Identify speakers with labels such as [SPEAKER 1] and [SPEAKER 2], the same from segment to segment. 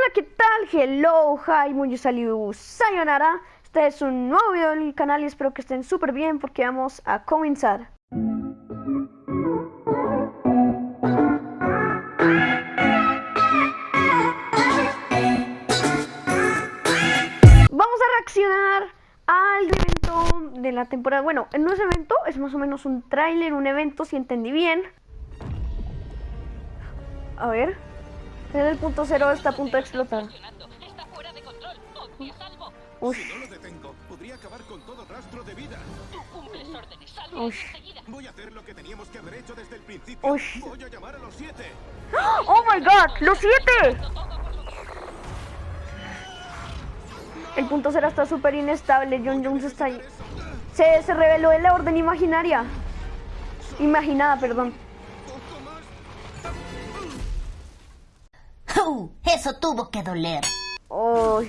[SPEAKER 1] Hola, ¿qué tal? Hello, hi, muy saliu, sayonara. Este es un nuevo video del canal y espero que estén súper bien porque vamos a comenzar. Vamos a reaccionar al evento de la temporada. Bueno, no es evento, es más o menos un tráiler, un evento, si entendí bien. A ver. En el punto cero está a punto de explotar.
[SPEAKER 2] Está fuera de control. Obvio, salvo.
[SPEAKER 1] Uy,
[SPEAKER 3] Si no lo detengo, podría acabar con todo rastro de vida.
[SPEAKER 2] Tú cumples órdenes. Salvo
[SPEAKER 1] Uy.
[SPEAKER 2] enseguida.
[SPEAKER 3] Voy a hacer lo que teníamos que haber hecho desde el principio.
[SPEAKER 1] Uy.
[SPEAKER 3] Voy a llamar a los siete.
[SPEAKER 1] ¡Oh my god! ¡Los siete! El punto cero está súper inestable. John Jones está ahí. Se, se reveló en la orden imaginaria. Imaginada, perdón.
[SPEAKER 4] Eso tuvo que doler.
[SPEAKER 1] Oh,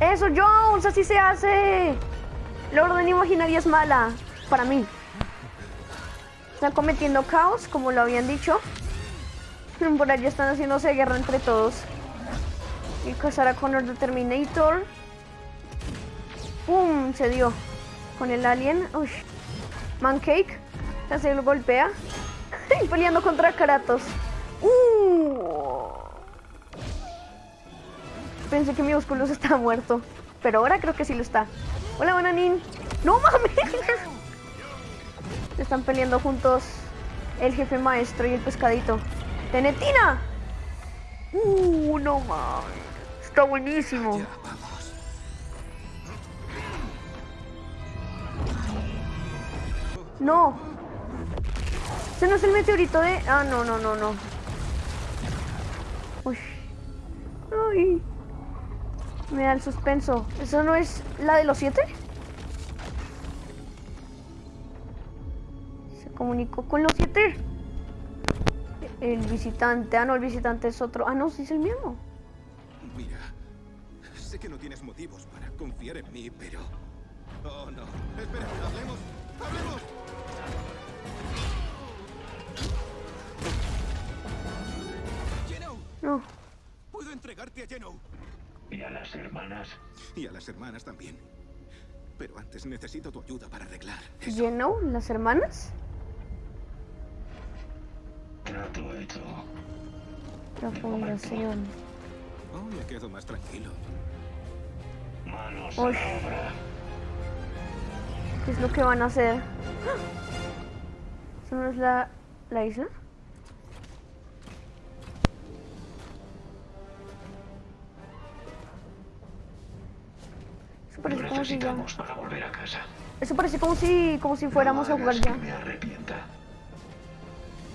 [SPEAKER 2] con
[SPEAKER 1] eso, Jones, así se hace. La orden imaginaria es mala. Para mí. Están cometiendo caos, como lo habían dicho. Por allá están haciéndose guerra entre todos. Y a Connor the Terminator. ¡Pum! Se dio. Con el alien. Uy. Mancake. Se lo golpea. y peleando contra Kratos. ¡Uh! Pensé que mi músculo estaba muerto. Pero ahora creo que sí lo está. Hola, bananín. ¡No mames! Están peleando juntos el jefe maestro y el pescadito. ¡Tenetina! ¡Uh! No mames. Está buenísimo.
[SPEAKER 3] Ya, vamos.
[SPEAKER 1] No. Ese no es el meteorito de... Ah, no, no, no, no. Uy. Me da el suspenso. ¿Eso no es la de los siete? Se comunicó con los siete. El visitante. Ah, no, el visitante es otro. Ah, no, sí es el mismo.
[SPEAKER 3] Mira, sé que no tienes motivos para confiar en mí, pero... Oh, no. Espera, hablemos. ¡Hablemos!
[SPEAKER 1] No.
[SPEAKER 3] puedo entregarte a Geno.
[SPEAKER 5] ¿Y a las hermanas?
[SPEAKER 3] Y a las hermanas también. Pero antes necesito tu ayuda para arreglar.
[SPEAKER 1] Geno, las hermanas.
[SPEAKER 5] Trato hecho.
[SPEAKER 1] La fundación.
[SPEAKER 3] Oh, me quedo más tranquilo.
[SPEAKER 5] Manos a
[SPEAKER 1] Uy.
[SPEAKER 5] la obra.
[SPEAKER 1] ¿Qué es lo que van a hacer? ¿Eso no es la, la isla? Eso parece como si ya...
[SPEAKER 5] necesitamos para volver a casa.
[SPEAKER 1] Eso parece como si, como si fuéramos
[SPEAKER 5] No
[SPEAKER 1] a jugar ya.
[SPEAKER 5] que me arrepienta.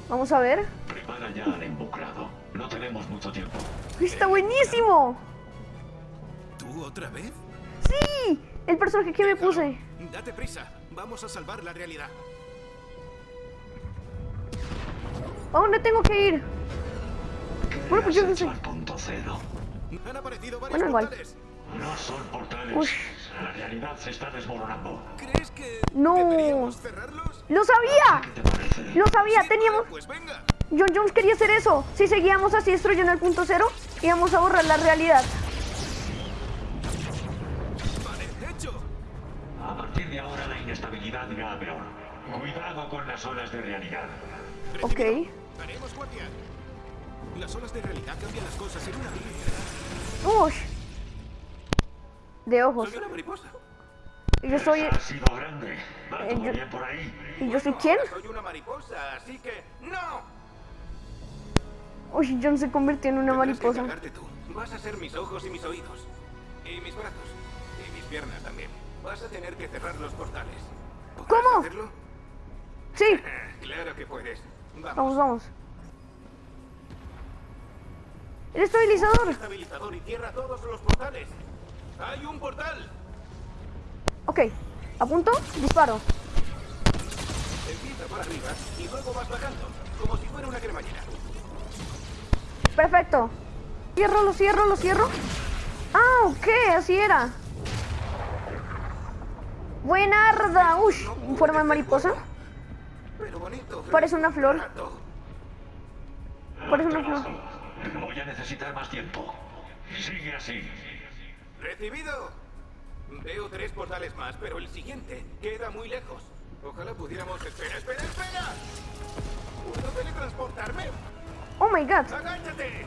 [SPEAKER 1] Vamos a ver.
[SPEAKER 5] Prepara ya al. No tenemos mucho tiempo.
[SPEAKER 1] ¡Está buenísimo!
[SPEAKER 3] ¿Tú otra vez?
[SPEAKER 1] ¡Sí! El personaje que me puse.
[SPEAKER 3] Date prisa. Vamos a salvar la realidad.
[SPEAKER 1] ¿A dónde tengo que ir? Bueno, pues yo sé.
[SPEAKER 5] al punto cero.
[SPEAKER 3] Han aparecido varios
[SPEAKER 1] Bueno, igual.
[SPEAKER 5] No son portales.
[SPEAKER 1] Uy.
[SPEAKER 5] La realidad se está desmoronando.
[SPEAKER 3] ¿Crees que
[SPEAKER 1] No.
[SPEAKER 3] deberíamos cerrarlos?
[SPEAKER 1] ¡Lo sabía!
[SPEAKER 5] ¿Qué te parece?
[SPEAKER 1] ¡Lo sabía!
[SPEAKER 3] Sí,
[SPEAKER 1] Teníamos...
[SPEAKER 3] vale, pues venga.
[SPEAKER 1] John Jones quería hacer eso. Si seguíamos así destruyendo el punto cero, íbamos a borrar la realidad.
[SPEAKER 3] Vale, hecho.
[SPEAKER 5] A partir de ahora la inestabilidad irá a peor. Cuidado con las olas de realidad.
[SPEAKER 1] Ok.
[SPEAKER 3] Haremos guardia. Las olas de realidad cambian las cosas en una vida.
[SPEAKER 1] Uy. De ojos.
[SPEAKER 3] Soy una mariposa.
[SPEAKER 1] Y yo soy...
[SPEAKER 5] Ha sido grande. ¿Va
[SPEAKER 1] Eh,
[SPEAKER 5] todo
[SPEAKER 1] yo-
[SPEAKER 5] bien por ahí?
[SPEAKER 1] ¿Y yo soy quién?
[SPEAKER 3] Soy una mariposa, así que no.
[SPEAKER 1] Uy, John se convirtió en una
[SPEAKER 3] que
[SPEAKER 1] mariposa.
[SPEAKER 3] encargarte tú. Vas a ser mis ojos y mis oídos. Y mis brazos. Y mis piernas también. Vas a tener que cerrar los portales. ¿Podrás
[SPEAKER 1] ¿Cómo?
[SPEAKER 3] hacerlo?
[SPEAKER 1] Sí.
[SPEAKER 3] Claro que puedes.
[SPEAKER 1] Vamos,
[SPEAKER 3] Vamos.
[SPEAKER 1] vamos. El estabilizador.
[SPEAKER 3] Estabilizador y cierra todos los portales. ¡Hay un portal!
[SPEAKER 1] Ok. Apunto, disparo.
[SPEAKER 3] Empieza por arriba y luego vas bajando. Como si fuera una cremallera.
[SPEAKER 1] Perfecto. Cierro, lo cierro, lo cierro. Ah, ok, así era. Buenarda. Uy, en forma de mariposa.
[SPEAKER 3] Pero bonito.
[SPEAKER 1] Parece una flor. Parece una flor.
[SPEAKER 5] Voy a necesitar más tiempo. Sigue así.
[SPEAKER 3] Recibido. Veo tres portales más, pero el siguiente queda muy lejos. Ojalá pudiéramos... Espera, espera, espera. ¿Puedo teletransportarme?
[SPEAKER 1] Oh my god.
[SPEAKER 3] ¡Agáchate!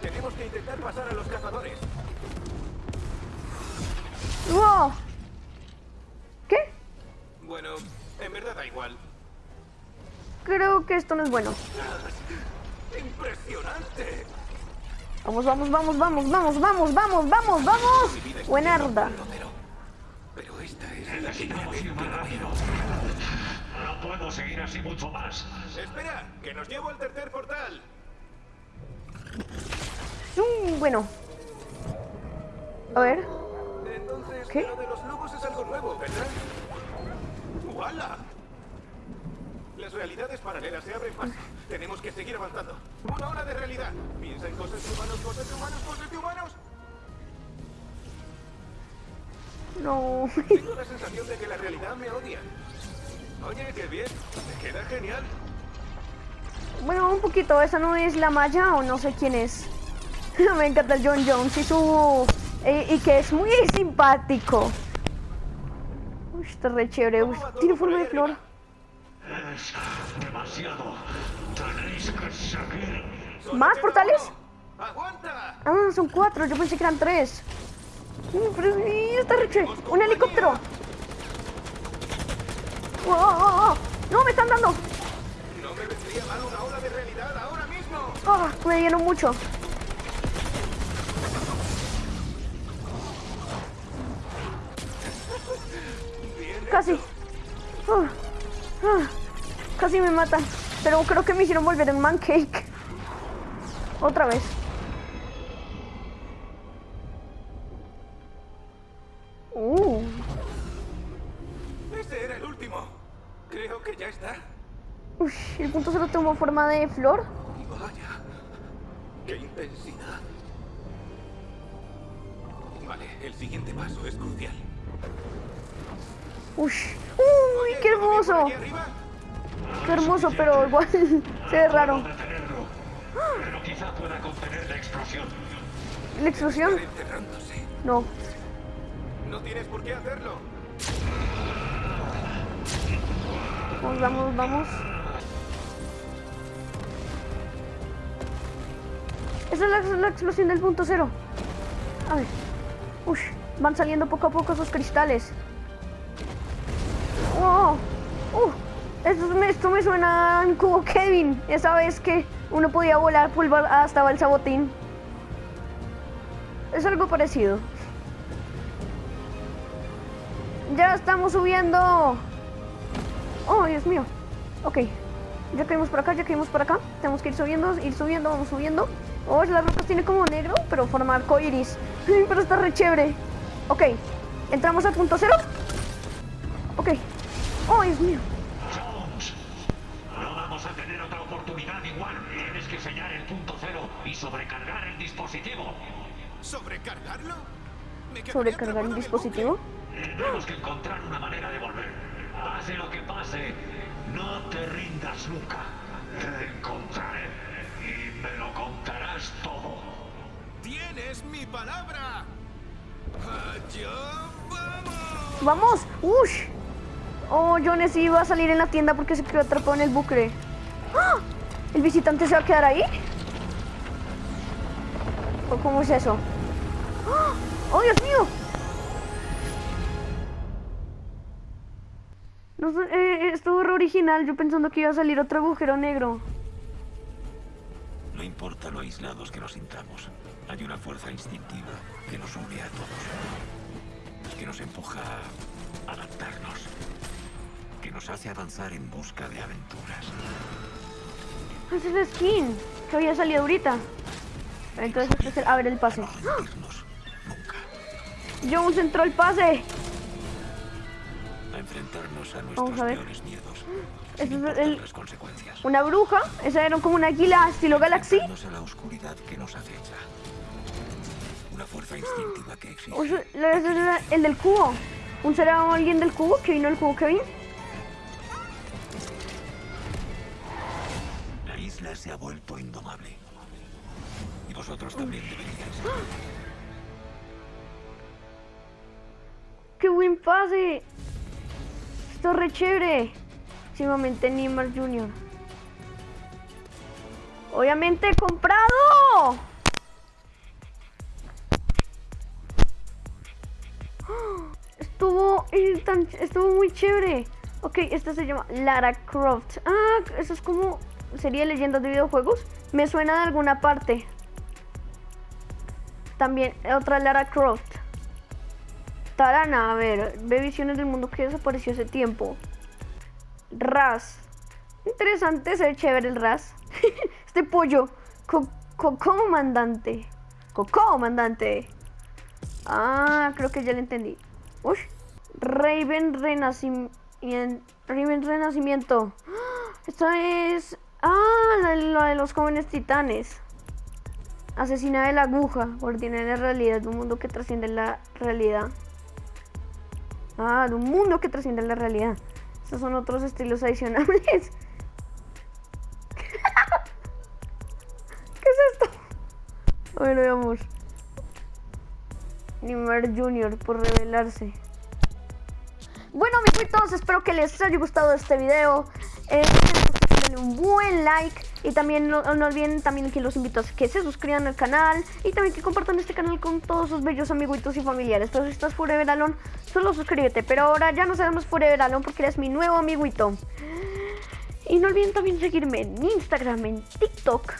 [SPEAKER 3] Tenemos que intentar pasar a los cazadores.
[SPEAKER 1] Wow. ¿Qué?
[SPEAKER 3] Bueno, en verdad da igual.
[SPEAKER 1] Creo que esto no es bueno.
[SPEAKER 3] ¡Impresionante!
[SPEAKER 1] Vamos, vamos, vamos, vamos, vamos, vamos, vamos, vamos, vamos. Buenarda.
[SPEAKER 3] Pero, pero esta es la que
[SPEAKER 5] Necesitamos ir más rápido. No puedo seguir así mucho más.
[SPEAKER 3] Espera, que nos llevo al tercer portal.
[SPEAKER 1] Mm, bueno. A ver.
[SPEAKER 3] Entonces,
[SPEAKER 1] ¿Qué?
[SPEAKER 3] lo de los lobos es algo nuevo, ¿verdad? ¡Wala! Las realidades paralelas se abren paso. Tenemos que seguir avanzando. Una hora de realidad. Piensa en cosas de humanos, cosas de humanos, cosas de humanos.
[SPEAKER 1] No.
[SPEAKER 3] Tengo la sensación de que la realidad me odia. Oye, qué bien. Me queda genial.
[SPEAKER 1] Bueno, un poquito. ¿Esa no es la Maya o no sé quién es? Me encanta el John Jones y su... eh, y que es muy simpático. Uy, está re chévere. Uy, tiene forma de flor.
[SPEAKER 5] Es demasiado. Tenéis que seguir.
[SPEAKER 1] ¿Más portales?
[SPEAKER 3] ¡Aguanta!
[SPEAKER 1] Ah, son cuatro. Yo pensé que eran tres. Pero sí, está chévere. Un helicóptero. Oh, oh, oh. No, me están dando.
[SPEAKER 3] No me vendría mal una ola de realidad ahora mismo.
[SPEAKER 1] Ah, me dieron mucho. Casi. Ah, ah, casi me matan. Pero creo que me hicieron volver en mancake. Otra vez. Uh,
[SPEAKER 3] Ese era el último. Creo que ya está.
[SPEAKER 1] uy, el punto solo tomó forma de flor.
[SPEAKER 3] Vaya. ¡Qué intensidad! Vale, el siguiente paso es crucial.
[SPEAKER 1] Uy, uy, qué hermoso. Qué hermoso, pero igual se ve raro.
[SPEAKER 5] Detenerlo. Pero quizá pueda contener la explosión.
[SPEAKER 1] ¿La explosión? No.
[SPEAKER 3] No tienes por qué hacerlo.
[SPEAKER 1] Vamos, vamos, vamos. Esa es la, la explosión del punto cero. A ver. Uy, van saliendo poco a poco esos cristales. Esto, me, suena un cubo Kevin. Esa vez que uno podía volar pulvar hasta el sabotín. Es algo parecido. Ya estamos subiendo. Oh, Dios mío. Ok. Ya caímos por acá, ya caímos por acá. Tenemos que ir subiendo, ir subiendo, vamos subiendo. Oh, las rocas tiene como negro, pero forma arco iris. Pero está re chévere. Ok. ¿Entramos al punto cero? Ok. Oh, Dios mío.
[SPEAKER 5] Y sobrecargar el dispositivo.
[SPEAKER 3] ¿Sobrecargarlo? Me
[SPEAKER 1] ¿Sobrecargar el dispositivo?
[SPEAKER 5] Tenemos que encontrar una manera de volver. Pase lo que pase, no te rindas nunca. Te encontraré y me lo contarás todo.
[SPEAKER 3] ¡Tienes mi palabra! ¡Allá vamos!
[SPEAKER 1] ¡Vamos! ¡Ush! Oh, Jones iba a salir en la tienda porque se quedó atrapado en el bucle. ¡Ah! ¿El visitante se va a quedar ahí? ¿O cómo es eso? ¡Ah! ¡Oh, Dios mío! No, sé, eh, estuvo original, yo pensando que iba a salir otro agujero negro.
[SPEAKER 6] No importa lo aislados que nos sintamos, hay una fuerza instintiva que nos une a todos, que nos empuja a adaptarnos, que nos hace avanzar en busca de aventuras.
[SPEAKER 1] Esa es la skin que había salido ahorita. Entonces, este es el- a ver el pase.
[SPEAKER 6] Nunca,
[SPEAKER 1] Jones entró el pase.
[SPEAKER 6] a enfrentarnos a
[SPEAKER 1] Vamos
[SPEAKER 6] nuestros
[SPEAKER 1] a ver.
[SPEAKER 6] miedos, sin
[SPEAKER 1] es el-
[SPEAKER 6] las consecuencias.
[SPEAKER 1] Una bruja. Esa era como una águila estilo Galaxy.
[SPEAKER 6] A la oscuridad que nos acecha. Una fuerza instintiva que exige
[SPEAKER 1] O sea, la- el del cubo. ¿Un será alguien del cubo que vino el cubo Kevin?
[SPEAKER 6] isla se ha vuelto indomable. Vosotros también.
[SPEAKER 1] ¡Qué buen pase! Esto es re chévere. Próximamente Neymar Jr. Obviamente comprado. Estuvo, estuvo muy chévere. Ok, esta se llama Lara Croft. Ah, eso es como sería leyendas de videojuegos. Me suena de alguna parte. También otra Lara Croft. Tarana, a ver, ve visiones del mundo que desapareció hace tiempo. Raz. Interesante, se ve chévere el Raz. este pollo. Co co- comandante. Co comandante. Ah, creo que ya lo entendí. Uy. Raven Renacimiento. Raven Renacimiento. Esto es. Ah, la de los jóvenes titanes. Asesina de la aguja. De la realidad. De un mundo que trasciende la realidad. Ah, de un mundo que trasciende la realidad. Estos son otros estilos adicionales. ¿Qué es esto? Ver, veamos. Neymar Jr. por revelarse. Bueno, amiguitos, espero que les haya gustado este video. Eh, un buen like. Y también no, olviden también que los invito a que se suscriban al canal. Y también que compartan este canal con todos sus bellos amiguitos y familiares. Entonces, si estás Forever Alone, solo suscríbete. Pero ahora ya no sabemos Forever Alone porque eres mi nuevo amiguito. Y no olviden también seguirme en Instagram, en TikTok.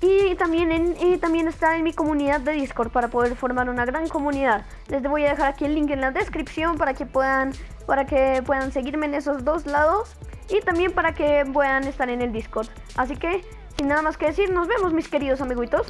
[SPEAKER 1] Y también, en, también estar en mi comunidad de Discord para poder formar una gran comunidad. Les voy a dejar aquí el link en la descripción para que puedan, para que puedan seguirme en esos dos lados. Y también para que puedan estar en el Discord. Así que, sin nada más que decir, nos vemos mis queridos amiguitos.